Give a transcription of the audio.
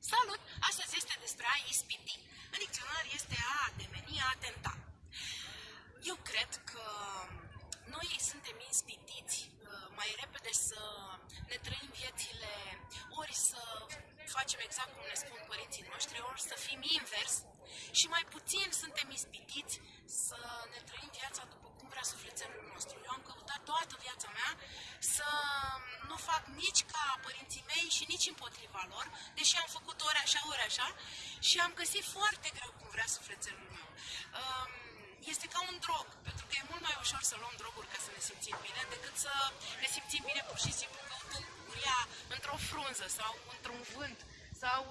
Salut! Astăzi este despre a ispiti. În dicționar este a demeni, a tenta. Eu cred că noi suntem ispitiți uh, mai repede să ne trăim viețile, ori să facem exact cum ne spun părinții noștri, ori să fim invers și mai puțin suntem ispitiți să ne trăim viața după cum vrea sufletelul nostru. Eu am căutat toată viața mea să nu fac nici ca părinții mei și nici împotriva lor, deși am făcut ori așa, ori așa și am găsit foarte greu cum vrea sufletelul meu. Um, este ca un drog, pentru că e mult mai ușor să luăm droguri ca să ne simțim bine decât să ne simțim bine pur și simplu căutând bucuria într-o frunză sau într-un vânt sau